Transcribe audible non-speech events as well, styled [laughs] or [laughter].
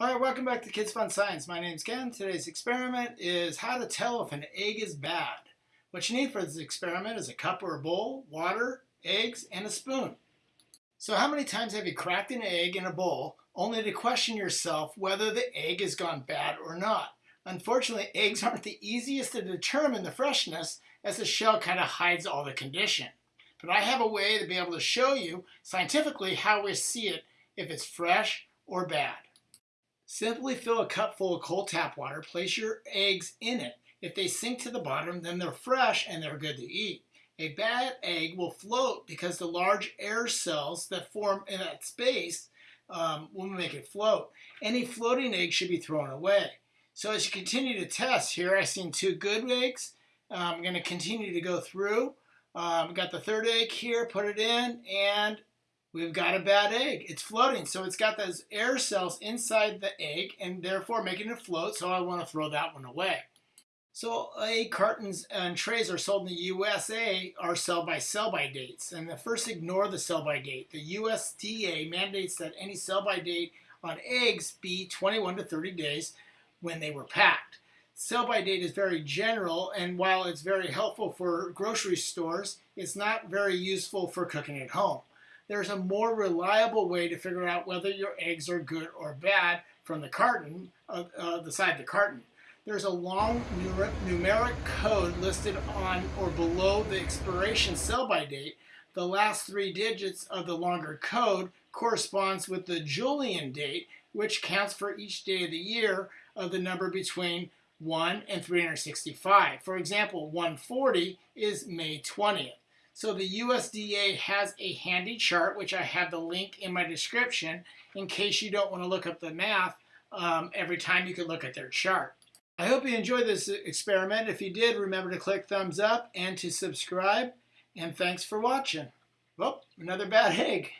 All right, welcome back to Kids Fun Science. My name's Ken. Today's experiment is how to tell if an egg is bad. What you need for this experiment is a cup or a bowl, water, eggs, and a spoon. So how many times have you cracked an egg in a bowl only to question yourself whether the egg has gone bad or not? Unfortunately, eggs aren't the easiest to determine the freshness as the shell kind of hides all the condition. But I have a way to be able to show you scientifically how we see it if it's fresh or bad. Simply fill a cup full of cold tap water, place your eggs in it. If they sink to the bottom, then they're fresh and they're good to eat. A bad egg will float because the large air cells that form in that space um, will make it float. Any floating egg should be thrown away. So as you continue to test, here I've seen two good eggs. I'm going to continue to go through. Um, got the third egg here, put it in, and we've got a bad egg. It's floating, so it's got those air cells inside the egg and therefore making it float, so I want to throw that one away. So egg cartons and trays are sold in the USA are sell by sell by dates. And the first ignore the sell by date. The USDA mandates that any sell by date on eggs be 21 to 30 days when they were packed. Sell by date is very general and while it's very helpful for grocery stores, it's not very useful for cooking at home there's a more reliable way to figure out whether your eggs are good or bad from the carton, uh, uh, the side of the carton. There's a long numeric code listed on or below the expiration sell-by date. The last three digits of the longer code corresponds with the Julian date, which counts for each day of the year of the number between 1 and 365. For example, 140 is May 20th. So the USDA has a handy chart, which I have the link in my description in case you don't want to look up the math um, every time you can look at their chart. I hope you enjoyed this experiment. If you did, remember to click thumbs up and to subscribe. And thanks for watching. Well, another bad [laughs] egg.